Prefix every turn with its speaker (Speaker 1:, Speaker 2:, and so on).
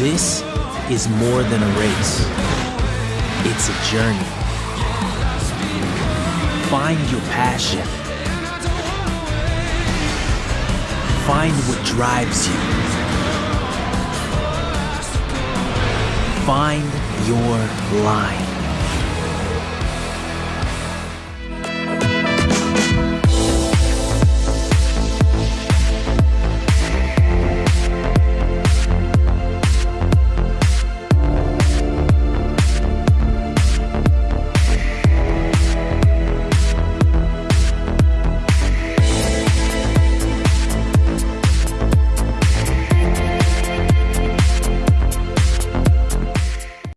Speaker 1: This is more than a race. It's a journey. Find your passion. Find what drives you. Find your line.